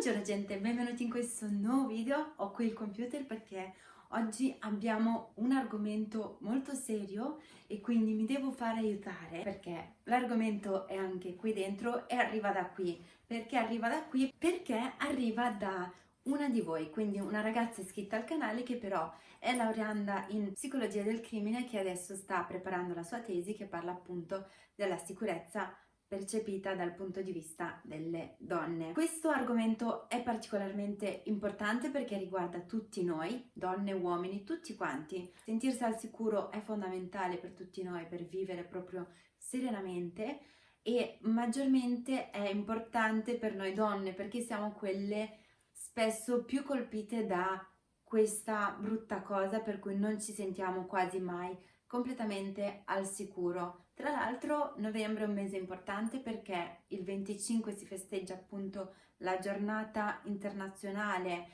Buongiorno gente, benvenuti in questo nuovo video. Ho qui il computer perché oggi abbiamo un argomento molto serio e quindi mi devo fare aiutare perché l'argomento è anche qui dentro e arriva da qui. Perché arriva da qui? Perché arriva da una di voi, quindi una ragazza iscritta al canale che però è laureanda in psicologia del crimine che adesso sta preparando la sua tesi che parla appunto della sicurezza percepita dal punto di vista delle donne. Questo argomento è particolarmente importante perché riguarda tutti noi, donne, uomini, tutti quanti. Sentirsi al sicuro è fondamentale per tutti noi per vivere proprio serenamente e maggiormente è importante per noi donne perché siamo quelle spesso più colpite da questa brutta cosa per cui non ci sentiamo quasi mai completamente al sicuro. Tra l'altro novembre è un mese importante perché il 25 si festeggia appunto la giornata internazionale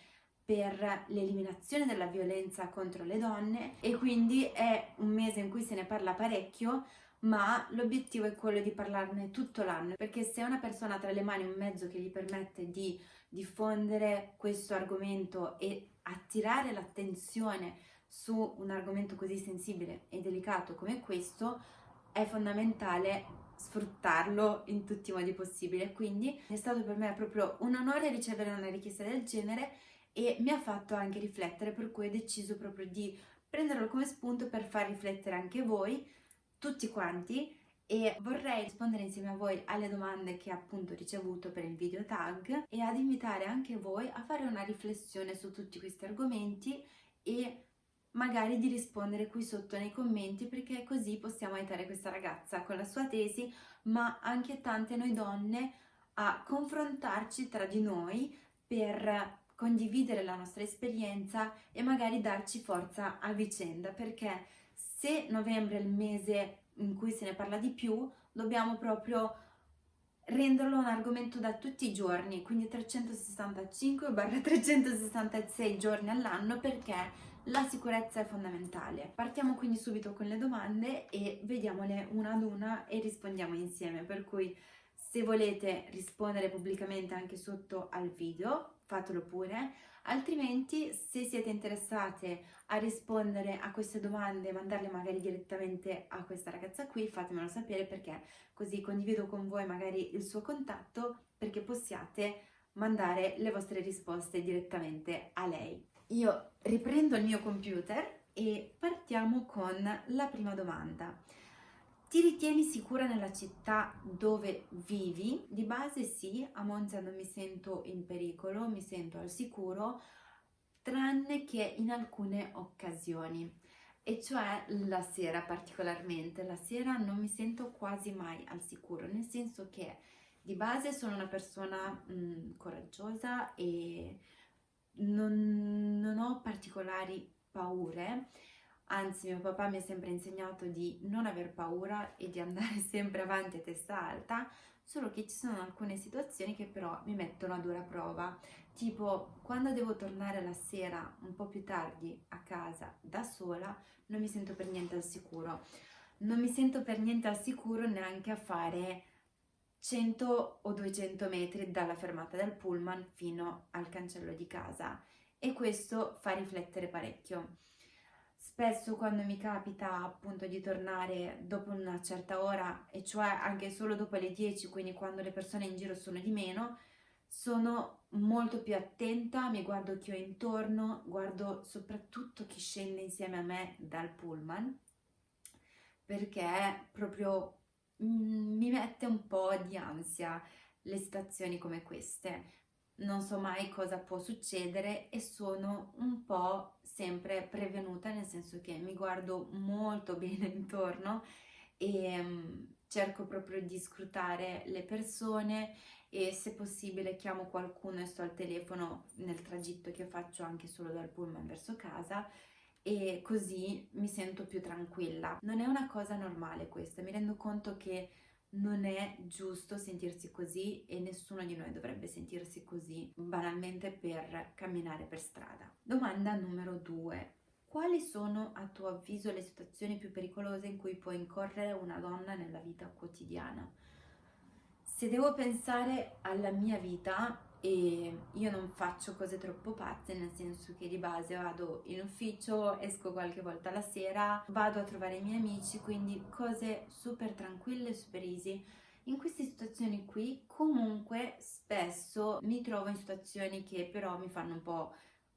per l'eliminazione della violenza contro le donne e quindi è un mese in cui se ne parla parecchio ma l'obiettivo è quello di parlarne tutto l'anno perché se una persona ha tra le mani un mezzo che gli permette di diffondere questo argomento e attirare l'attenzione su un argomento così sensibile e delicato come questo è fondamentale sfruttarlo in tutti i modi possibili. Quindi è stato per me proprio un onore ricevere una richiesta del genere e mi ha fatto anche riflettere per cui ho deciso proprio di prenderlo come spunto per far riflettere anche voi tutti quanti e vorrei rispondere insieme a voi alle domande che appunto ho ricevuto per il video tag e ad invitare anche voi a fare una riflessione su tutti questi argomenti e magari di rispondere qui sotto nei commenti perché così possiamo aiutare questa ragazza con la sua tesi ma anche tante noi donne a confrontarci tra di noi per condividere la nostra esperienza e magari darci forza a vicenda perché se novembre è il mese in cui se ne parla di più dobbiamo proprio renderlo un argomento da tutti i giorni quindi 365-366 giorni all'anno perché la sicurezza è fondamentale. Partiamo quindi subito con le domande e vediamole una ad una e rispondiamo insieme, per cui se volete rispondere pubblicamente anche sotto al video, fatelo pure, altrimenti se siete interessate a rispondere a queste domande mandarle magari direttamente a questa ragazza qui, fatemelo sapere perché così condivido con voi magari il suo contatto perché possiate mandare le vostre risposte direttamente a lei. Io riprendo il mio computer e partiamo con la prima domanda. Ti ritieni sicura nella città dove vivi? Di base sì, a Monza non mi sento in pericolo, mi sento al sicuro, tranne che in alcune occasioni, e cioè la sera particolarmente. La sera non mi sento quasi mai al sicuro, nel senso che di base sono una persona mh, coraggiosa e non, non ho particolari paure, anzi mio papà mi ha sempre insegnato di non aver paura e di andare sempre avanti a testa alta, solo che ci sono alcune situazioni che però mi mettono a dura prova, tipo quando devo tornare la sera un po' più tardi a casa da sola non mi sento per niente al sicuro, non mi sento per niente al sicuro neanche a fare 100 o 200 metri dalla fermata del pullman fino al cancello di casa e questo fa riflettere parecchio. Spesso quando mi capita appunto di tornare dopo una certa ora, e cioè anche solo dopo le 10, quindi quando le persone in giro sono di meno, sono molto più attenta, mi guardo chi ho intorno, guardo soprattutto chi scende insieme a me dal pullman, perché proprio Mm, mi mette un po' di ansia le situazioni come queste. Non so mai cosa può succedere e sono un po' sempre prevenuta, nel senso che mi guardo molto bene intorno e um, cerco proprio di scrutare le persone e se possibile chiamo qualcuno e sto al telefono nel tragitto che faccio anche solo dal pullman verso casa e così mi sento più tranquilla. Non è una cosa normale questa, mi rendo conto che non è giusto sentirsi così e nessuno di noi dovrebbe sentirsi così banalmente per camminare per strada. Domanda numero due. Quali sono a tuo avviso le situazioni più pericolose in cui può incorrere una donna nella vita quotidiana? Se devo pensare alla mia vita e io non faccio cose troppo pazze, nel senso che di base vado in ufficio, esco qualche volta la sera, vado a trovare i miei amici, quindi cose super tranquille, super easy. In queste situazioni qui comunque spesso mi trovo in situazioni che però mi fanno un po'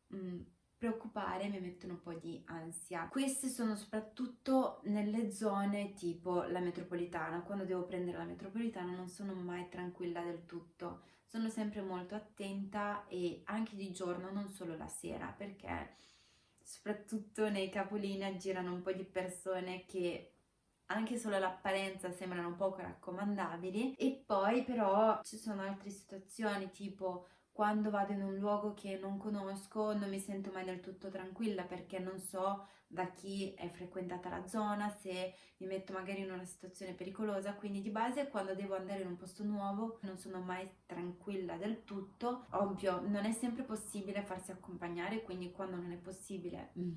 mh, mm, preoccupare, mi mettono un po' di ansia. Queste sono soprattutto nelle zone tipo la metropolitana. Quando devo prendere la metropolitana non sono mai tranquilla del tutto sono sempre molto attenta e anche di giorno, non solo la sera, perché soprattutto nei capolinea girano un po' di persone che anche solo l'apparenza sembrano poco raccomandabili e poi però ci sono altre situazioni tipo quando vado in un luogo che non conosco non mi sento mai del tutto tranquilla perché non so da chi è frequentata la zona, se mi metto magari in una situazione pericolosa, quindi di base quando devo andare in un posto nuovo non sono mai tranquilla del tutto. Ovvio, non è sempre possibile farsi accompagnare, quindi quando non è possibile mm,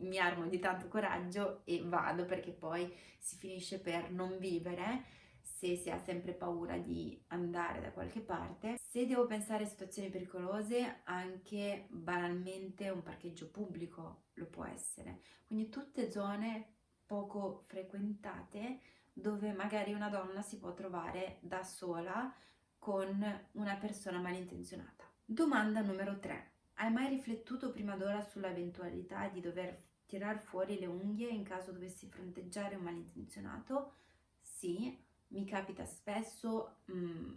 mi armo di tanto coraggio e vado perché poi si finisce per non vivere se si ha sempre paura di andare da qualche parte. Se devo pensare a situazioni pericolose, anche banalmente un parcheggio pubblico lo può essere. Quindi tutte zone poco frequentate dove magari una donna si può trovare da sola con una persona malintenzionata. Domanda numero 3. Hai mai riflettuto prima d'ora sull'eventualità di dover tirar fuori le unghie in caso dovessi fronteggiare un malintenzionato? Sì, mi capita spesso mh, mm,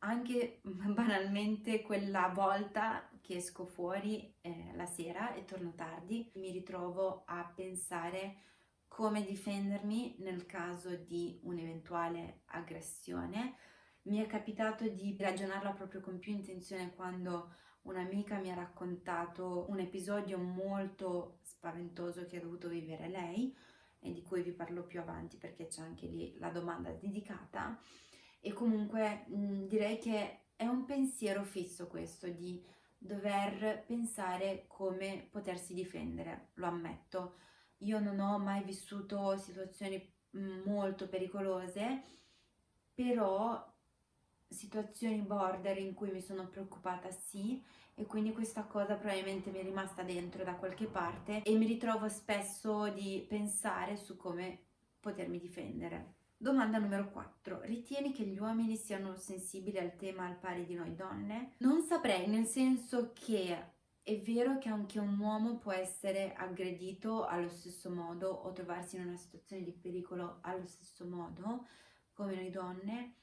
anche banalmente quella volta che esco fuori eh, la sera e torno tardi mi ritrovo a pensare come difendermi nel caso di un'eventuale aggressione. Mi è capitato di ragionarla proprio con più intenzione quando un'amica mi ha raccontato un episodio molto spaventoso che ha dovuto vivere lei e di cui vi parlo più avanti perché c'è anche lì la domanda dedicata e comunque mh, direi che è un pensiero fisso questo di dover pensare come potersi difendere, lo ammetto. Io non ho mai vissuto situazioni molto pericolose, però situazioni border in cui mi sono preoccupata sì e quindi questa cosa probabilmente mi è rimasta dentro da qualche parte e mi ritrovo spesso di pensare su come potermi difendere. Domanda numero 4. Ritieni che gli uomini siano sensibili al tema al pari di noi donne? Non saprei, nel senso che è vero che anche un uomo può essere aggredito allo stesso modo o trovarsi in una situazione di pericolo allo stesso modo come noi donne,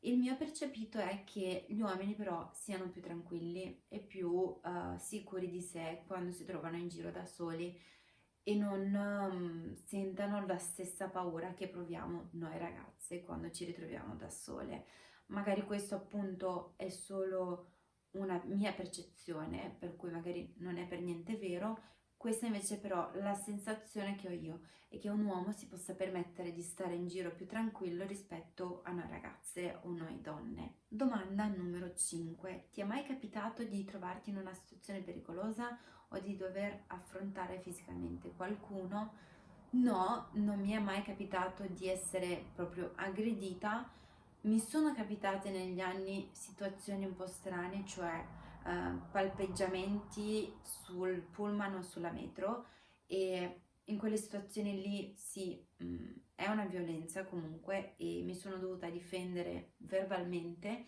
il mio percepito è che gli uomini però siano più tranquilli e più uh, sicuri di sé quando si trovano in giro da soli e non um, sentano la stessa paura che proviamo noi ragazze quando ci ritroviamo da sole. Magari questo appunto è solo una mia percezione, per cui magari non è per niente vero, questa invece però la sensazione che ho io è che un uomo si possa permettere di stare in giro più tranquillo rispetto a noi ragazze o noi donne. Domanda numero 5. Ti è mai capitato di trovarti in una situazione pericolosa o di dover affrontare fisicamente qualcuno? No, non mi è mai capitato di essere proprio aggredita. Mi sono capitate negli anni situazioni un po' strane, cioè uh, palpeggiamenti sul pullman o sulla metro e in quelle situazioni lì sì, mh, mm, è una violenza comunque e mi sono dovuta difendere verbalmente,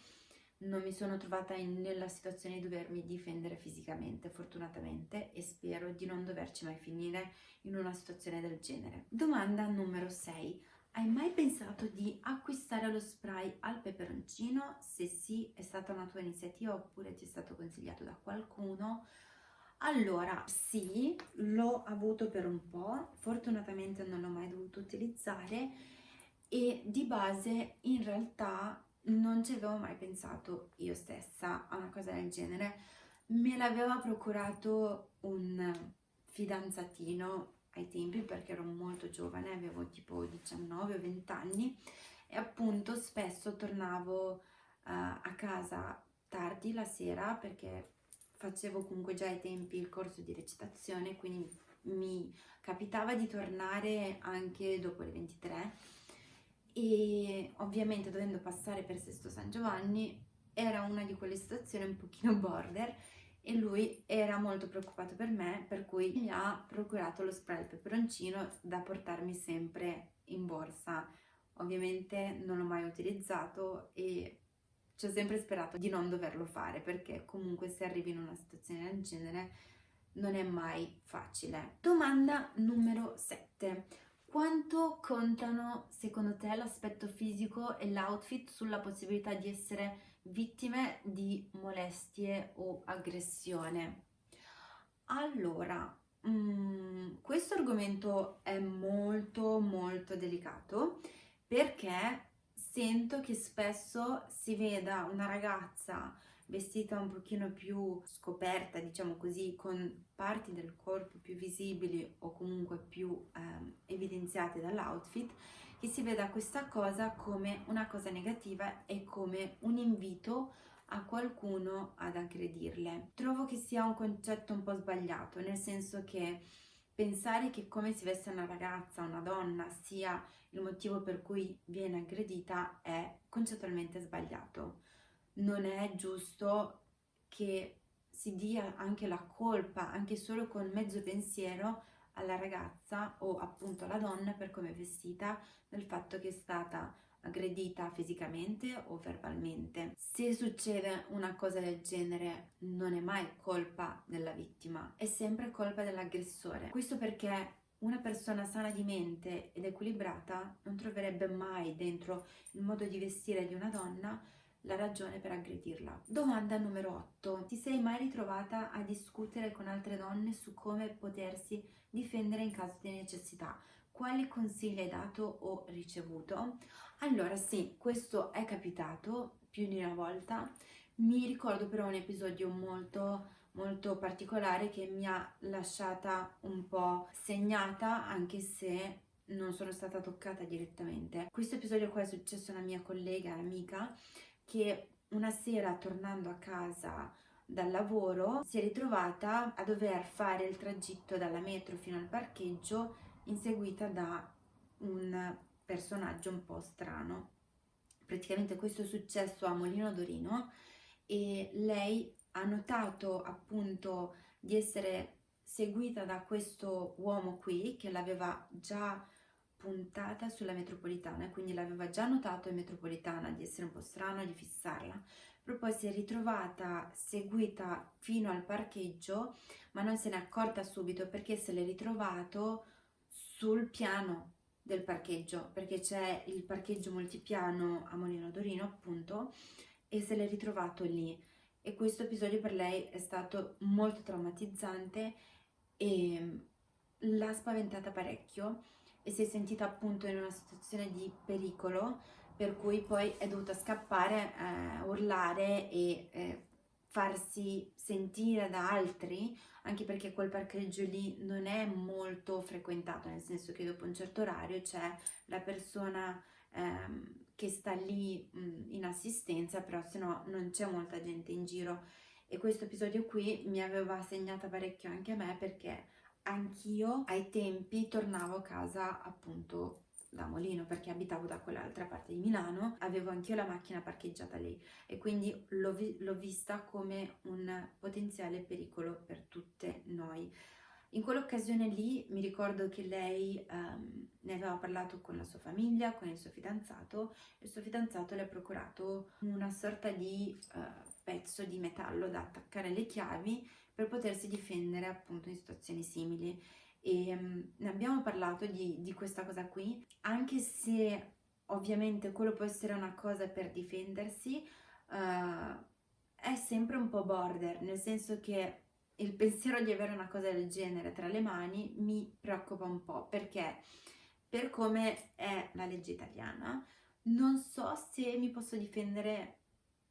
non mi sono trovata in, nella situazione di dovermi difendere fisicamente fortunatamente e spero di non doverci mai finire in una situazione del genere. Domanda numero 6. Hai mai pensato di acquistare lo spray al peperoncino? Se sì, è stata una tua iniziativa oppure ti è stato consigliato da qualcuno? Allora, sì, l'ho avuto per un po', fortunatamente non l'ho mai dovuto utilizzare e di base in realtà non ci avevo mai pensato io stessa a una cosa del genere. Me l'aveva procurato un fidanzatino ai tempi perché ero molto giovane, avevo tipo 19 o 20 anni e appunto spesso tornavo uh, a casa tardi la sera perché facevo comunque già ai tempi il corso di recitazione quindi mi capitava di tornare anche dopo le 23 e ovviamente dovendo passare per Sesto San Giovanni era una di quelle situazioni un pochino border e lui era molto preoccupato per me per cui mi ha procurato lo spray al peperoncino da portarmi sempre in borsa ovviamente non l'ho mai utilizzato e ci ho sempre sperato di non doverlo fare perché comunque se arrivi in una situazione del genere non è mai facile. Domanda numero 7. Quanto contano secondo te l'aspetto fisico e l'outfit sulla possibilità di essere vittime di molestie o aggressione? Allora, mm, questo argomento è molto molto delicato perché sento che spesso si veda una ragazza vestita un pochino più scoperta, diciamo così, con parti del corpo più visibili o comunque più ehm, evidenziate dall'outfit, che si veda questa cosa come una cosa negativa e come un invito a qualcuno ad aggredirle. Trovo che sia un concetto un po' sbagliato, nel senso che pensare che come si veste una ragazza, una donna, sia il motivo per cui viene aggredita è concettualmente sbagliato. Non è giusto che si dia anche la colpa, anche solo con mezzo pensiero, alla ragazza o appunto alla donna per come è vestita, del fatto che è stata aggredita fisicamente o verbalmente. Se succede una cosa del genere non è mai colpa della vittima, è sempre colpa dell'aggressore. Questo perché una persona sana di mente ed equilibrata non troverebbe mai dentro il modo di vestire di una donna la ragione per aggredirla. Domanda numero 8. Ti sei mai ritrovata a discutere con altre donne su come potersi difendere in caso di necessità? Quali consigli hai dato o ricevuto? Allora sì, questo è capitato più di una volta. Mi ricordo però un episodio molto molto particolare che mi ha lasciata un po' segnata anche se non sono stata toccata direttamente. Questo episodio qua è successo a una mia collega, amica, che una sera tornando a casa dal lavoro si è ritrovata a dover fare il tragitto dalla metro fino al parcheggio inseguita da un personaggio un po' strano. Praticamente questo è successo a Molino Dorino e lei ha notato appunto di essere seguita da questo uomo qui che l'aveva già puntata sulla metropolitana quindi l'aveva già notato in metropolitana di essere un po' strano di fissarla poi si è ritrovata seguita fino al parcheggio ma non se n'è accorta subito perché se l'è ritrovato sul piano del parcheggio perché c'è il parcheggio multipiano a Molino Dorino appunto e se l'è ritrovato lì. E questo episodio per lei è stato molto traumatizzante e l'ha spaventata parecchio e si è sentita appunto in una situazione di pericolo per cui poi è dovuta scappare, eh, urlare e eh, farsi sentire da altri anche perché quel parcheggio lì non è molto frequentato nel senso che dopo un certo orario c'è la persona ehm, che sta lì mh, in assistenza, però se no non c'è molta gente in giro. E questo episodio qui mi aveva segnata parecchio anche a me perché anch'io ai tempi tornavo a casa appunto da Molino perché abitavo da quell'altra parte di Milano, avevo anch'io la macchina parcheggiata lì e quindi l'ho vi vista come un potenziale pericolo per tutte noi. In quell'occasione lì mi ricordo che lei um, ne aveva parlato con la sua famiglia, con il suo fidanzato e il suo fidanzato le ha procurato una sorta di uh, pezzo di metallo da attaccare alle chiavi per potersi difendere appunto in situazioni simili e um, ne abbiamo parlato di, di questa cosa qui anche se ovviamente quello può essere una cosa per difendersi uh, è sempre un po' border nel senso che il pensiero di avere una cosa del genere tra le mani mi preoccupa un po' perché per come è la legge italiana non so se mi posso difendere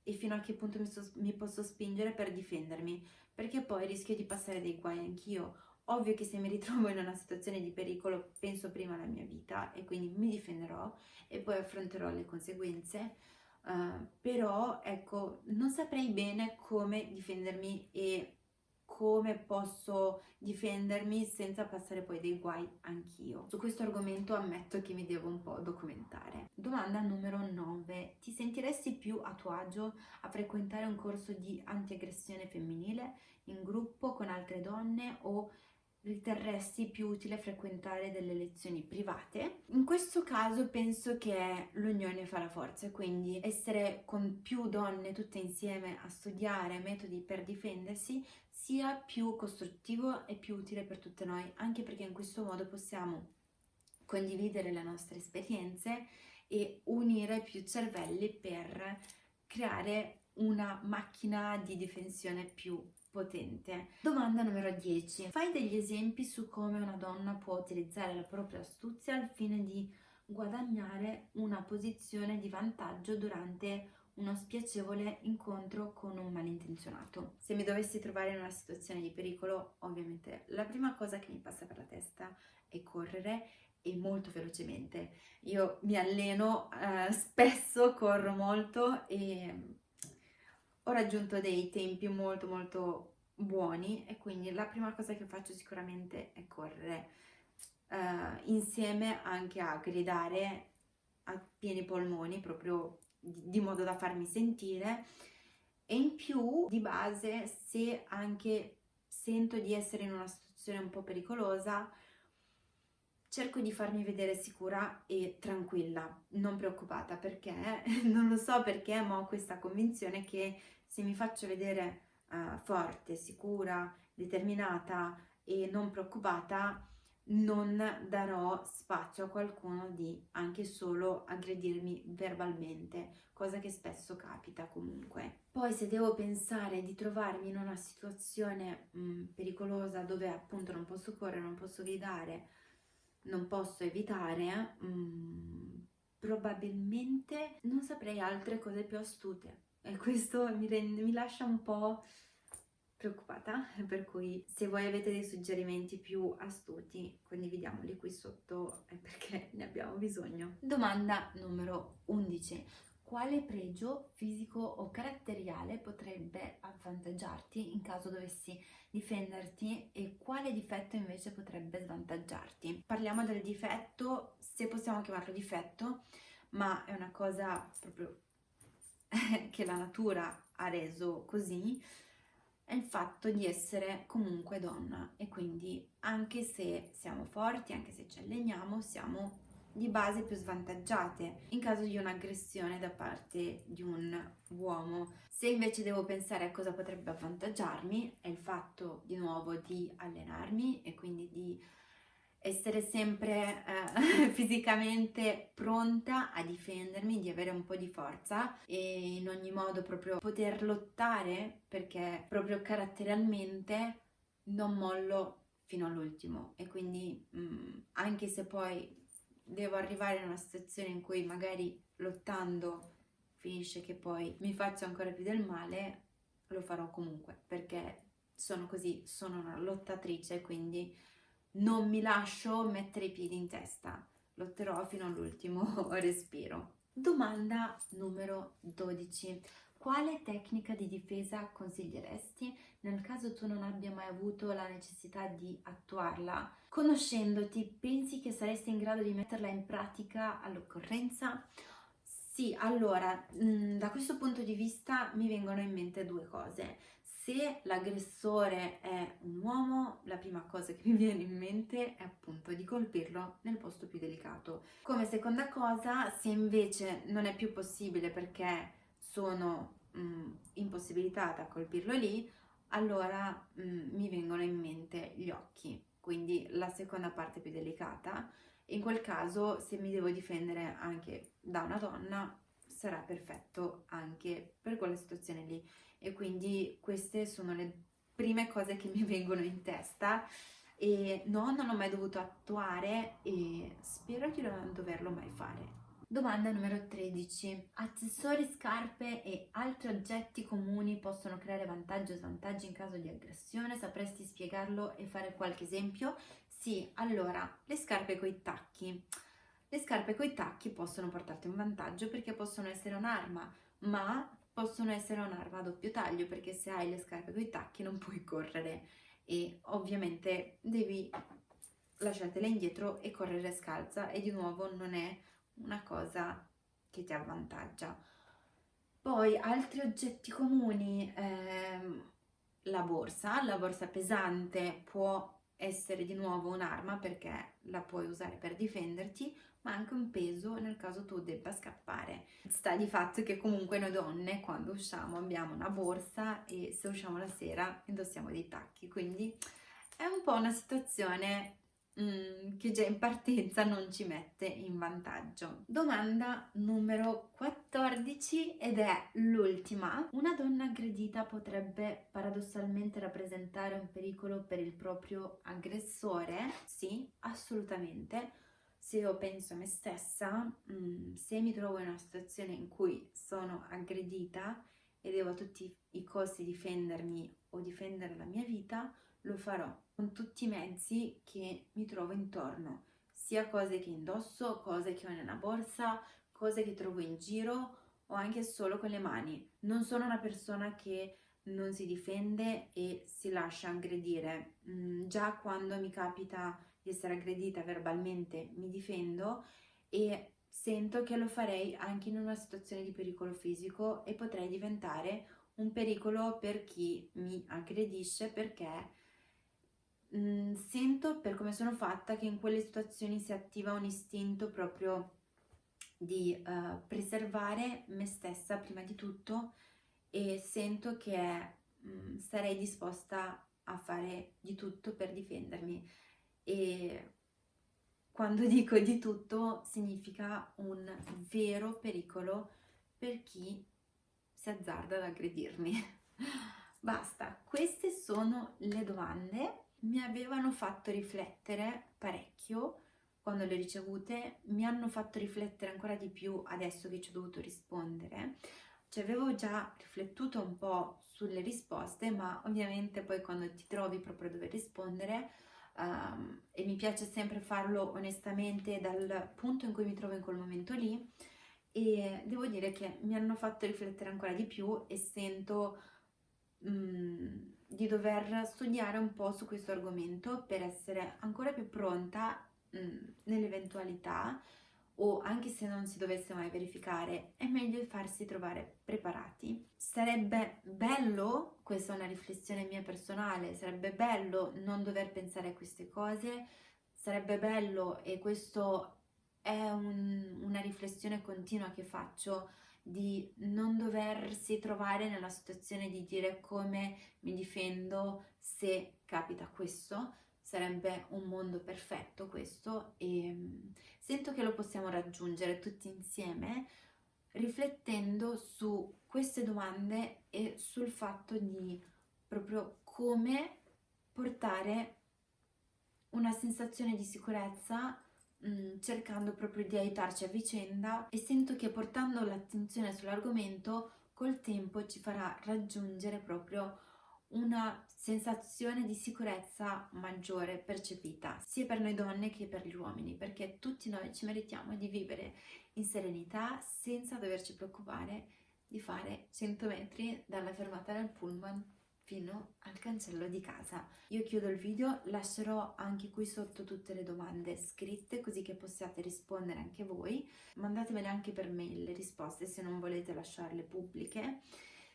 e fino a che punto mi, so, mi posso spingere per difendermi perché poi rischio di passare dei guai anch'io ovvio che se mi ritrovo in una situazione di pericolo penso prima alla mia vita e quindi mi difenderò e poi affronterò le conseguenze uh, però ecco non saprei bene come difendermi e come posso difendermi senza passare poi dei guai anch'io. Su questo argomento ammetto che mi devo un po' documentare. Domanda numero 9. Ti sentiresti più a tuo agio a frequentare un corso di antiaggressione femminile in gruppo con altre donne o riterresti più utile frequentare delle lezioni private. In questo caso penso che l'unione fa la forza, quindi essere con più donne tutte insieme a studiare metodi per difendersi sia più costruttivo e più utile per tutte noi, anche perché in questo modo possiamo condividere le nostre esperienze e unire più cervelli per creare una macchina di difensione più potente. Domanda numero 10. Fai degli esempi su come una donna può utilizzare la propria astuzia al fine di guadagnare una posizione di vantaggio durante uno spiacevole incontro con un malintenzionato. Se mi dovessi trovare in una situazione di pericolo, ovviamente la prima cosa che mi passa per la testa è correre e molto velocemente. Io mi alleno eh, spesso, corro molto e ho raggiunto dei tempi molto molto buoni e quindi la prima cosa che faccio sicuramente è correre uh, insieme anche a gridare a pieni polmoni proprio di, di modo da farmi sentire. E in più di base se anche sento di essere in una situazione un po' pericolosa cerco di farmi vedere sicura e tranquilla, non preoccupata perché non lo so perché ma ho questa convinzione che se mi faccio vedere uh, forte, sicura, determinata e non preoccupata non darò spazio a qualcuno di anche solo aggredirmi verbalmente, cosa che spesso capita comunque. Poi se devo pensare di trovarmi in una situazione mh, mm, pericolosa dove appunto non posso correre, non posso gridare, non posso evitare, mh, mm, probabilmente non saprei altre cose più astute e questo mi, rende, mi lascia un po' preoccupata, per cui se voi avete dei suggerimenti più astuti condividiamoli qui sotto perché ne abbiamo bisogno. Domanda numero 11. Quale pregio fisico o caratteriale potrebbe avvantaggiarti in caso dovessi difenderti e quale difetto invece potrebbe svantaggiarti? Parliamo del difetto, se possiamo chiamarlo difetto, ma è una cosa proprio che la natura ha reso così è il fatto di essere comunque donna e quindi anche se siamo forti, anche se ci alleniamo, siamo di base più svantaggiate in caso di un'aggressione da parte di un uomo. Se invece devo pensare a cosa potrebbe avvantaggiarmi è il fatto di nuovo di allenarmi e quindi di essere sempre eh, fisicamente pronta a difendermi, di avere un po' di forza e in ogni modo proprio poter lottare perché proprio caratterialmente non mollo fino all'ultimo. E quindi mh, mm, anche se poi devo arrivare in una situazione in cui magari lottando finisce che poi mi faccio ancora più del male, lo farò comunque perché sono così, sono una lottatrice quindi non mi lascio mettere i piedi in testa, lotterò fino all'ultimo respiro. Domanda numero 12. Quale tecnica di difesa consiglieresti nel caso tu non abbia mai avuto la necessità di attuarla? Conoscendoti, pensi che saresti in grado di metterla in pratica all'occorrenza? Sì, allora, mm, da questo punto di vista mi vengono in mente due cose se l'aggressore è un uomo, la prima cosa che mi viene in mente è appunto di colpirlo nel posto più delicato. Come seconda cosa, se invece non è più possibile perché sono mh, mm, impossibilitata a colpirlo lì, allora mh, mm, mi vengono in mente gli occhi, quindi la seconda parte più delicata. In quel caso, se mi devo difendere anche da una donna, sarà perfetto anche per quella situazione lì e quindi queste sono le prime cose che mi vengono in testa e no, non ho mai dovuto attuare e spero di non doverlo mai fare. Domanda numero 13. Accessori, scarpe e altri oggetti comuni possono creare vantaggi o svantaggi in caso di aggressione? Sapresti spiegarlo e fare qualche esempio? Sì, allora, le scarpe con i tacchi. Le scarpe con i tacchi possono portarti un vantaggio perché possono essere un'arma, ma possono essere un'arma a doppio taglio perché se hai le scarpe con i tacchi non puoi correre e ovviamente devi lasciartele indietro e correre scalza e di nuovo non è una cosa che ti avvantaggia. Poi altri oggetti comuni, ehm, la borsa, la borsa pesante può essere di nuovo un'arma perché la puoi usare per difenderti, ma anche un peso nel caso tu debba scappare. Sta di fatto che comunque noi donne quando usciamo abbiamo una borsa e se usciamo la sera indossiamo dei tacchi, quindi è un po' una situazione mm, che già in partenza non ci mette in vantaggio. Domanda numero 14 ed è l'ultima. Una donna aggredita potrebbe paradossalmente rappresentare un pericolo per il proprio aggressore? Sì, assolutamente. Se io penso a me stessa, mm, se mi trovo in una situazione in cui sono aggredita e devo a tutti i costi difendermi o difendere la mia vita, lo farò con tutti i mezzi che mi trovo intorno, sia cose che indosso, cose che ho nella borsa, cose che trovo in giro o anche solo con le mani. Non sono una persona che non si difende e si lascia aggredire. Mm, già quando mi capita di essere aggredita verbalmente mi difendo e sento che lo farei anche in una situazione di pericolo fisico e potrei diventare un pericolo per chi mi aggredisce perché mh, mm, sento per come sono fatta che in quelle situazioni si attiva un istinto proprio di uh, preservare me stessa prima di tutto e sento che mh, mm, sarei disposta a fare di tutto per difendermi. E quando dico di tutto significa un vero pericolo per chi si azzarda ad aggredirmi. Basta, queste sono le domande mi avevano fatto riflettere parecchio quando le ho ricevute, mi hanno fatto riflettere ancora di più adesso che ci ho dovuto rispondere. Ci avevo già riflettuto un po' sulle risposte, ma ovviamente poi quando ti trovi proprio a dover rispondere, um, e mi piace sempre farlo onestamente dal punto in cui mi trovo in quel momento lì, e devo dire che mi hanno fatto riflettere ancora di più e sento... Um, di dover studiare un po' su questo argomento per essere ancora più pronta mm, nell'eventualità o anche se non si dovesse mai verificare, è meglio farsi trovare preparati. Sarebbe bello, questa è una riflessione mia personale, sarebbe bello non dover pensare a queste cose, sarebbe bello e questo è un, una riflessione continua che faccio di non doversi trovare nella situazione di dire come mi difendo se capita questo, sarebbe un mondo perfetto questo e mm, sento che lo possiamo raggiungere tutti insieme riflettendo su queste domande e sul fatto di proprio come portare una sensazione di sicurezza cercando proprio di aiutarci a vicenda e sento che portando l'attenzione sull'argomento col tempo ci farà raggiungere proprio una sensazione di sicurezza maggiore percepita sia per noi donne che per gli uomini perché tutti noi ci meritiamo di vivere in serenità senza doverci preoccupare di fare 100 metri dalla fermata del pullman fino al cancello di casa. Io chiudo il video, lascerò anche qui sotto tutte le domande scritte così che possiate rispondere anche voi. Mandatemele anche per mail le risposte se non volete lasciarle pubbliche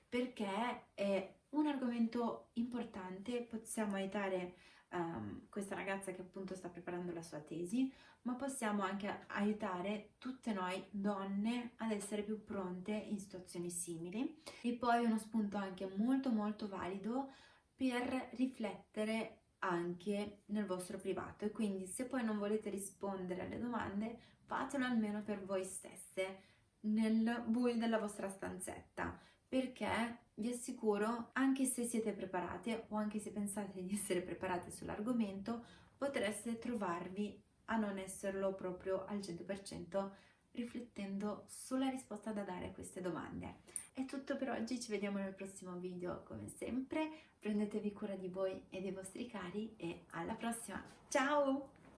perché è un argomento importante, possiamo aiutare um, questa ragazza che appunto sta preparando la sua tesi, ma possiamo anche aiutare tutte noi donne ad essere più pronte in situazioni simili. E poi uno spunto anche molto molto valido per riflettere anche nel vostro privato. E quindi se poi non volete rispondere alle domande fatelo almeno per voi stesse nel buio della vostra stanzetta. Perché vi assicuro, anche se siete preparate o anche se pensate di essere preparate sull'argomento, potreste trovarvi a non esserlo proprio al 100% riflettendo sulla risposta da dare a queste domande. È tutto per oggi, ci vediamo nel prossimo video come sempre, prendetevi cura di voi e dei vostri cari e alla prossima, ciao!